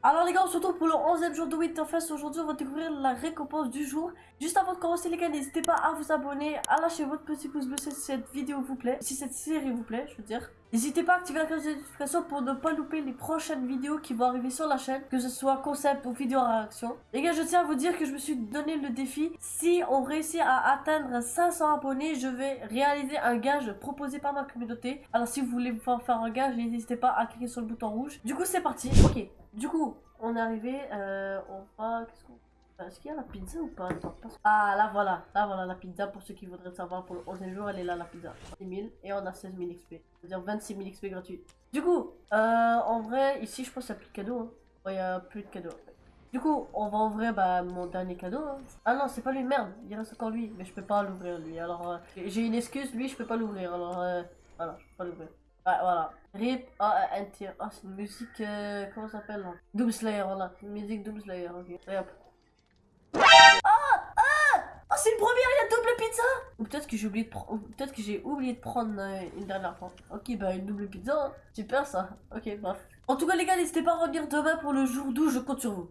Alors les gars, on se retrouve pour le 11e jour de Winterfest. Aujourd'hui, on va découvrir la récompense du jour. Juste avant de commencer les gars, n'hésitez pas à vous abonner, à lâcher votre petit pouce bleu si cette vidéo vous plaît, si cette série vous plaît, je veux dire. N'hésitez pas à activer la cloche de notification pour ne pas louper les prochaines vidéos qui vont arriver sur la chaîne, que ce soit concept ou vidéo réaction. Les gars, je tiens à vous dire que je me suis donné le défi. Si on réussit à atteindre 500 abonnés, je vais réaliser un gage proposé par ma communauté. Alors si vous voulez me faire faire un gage, n'hésitez pas à cliquer sur le bouton rouge. Du coup, c'est parti. Ok, du coup, on est arrivé. Euh, on va... Qu'est-ce qu'on... Est-ce qu'il y a la pizza ou pas? Ah, là voilà, là voilà la pizza pour ceux qui voudraient savoir pour le 11e jour, elle est là la pizza. 10 000 et on a 16 000 XP, c'est-à-dire 26 000 XP gratuits. Du coup, euh, en vrai, ici je pense qu'il n'y a plus de cadeaux. Hein. Il n'y a plus de cadeaux. Du coup, on va ouvrir bah, mon dernier cadeau. hein. Ah non, c'est pas lui, merde, il reste encore lui, mais je peux pas l'ouvrir lui. Alors, euh, j'ai une excuse, lui je peux pas l'ouvrir, alors euh, voilà, je peux pas l'ouvrir. Voilà. RIP A-N-T. Ah, c'est une musique. Comment ça s'appelle Doom Slayer, voilà. Une musique Doom Slayer, ok. Et hop. Ou peut-être que j'ai oublié de prendre. Peut-être que j'ai oublié de prendre euh, une dernière fois. Ok, bah une double pizza, hein. super ça. Ok, bref. En tout cas, les gars, n'hésitez pas à revenir demain pour le jour d'où je compte sur vous.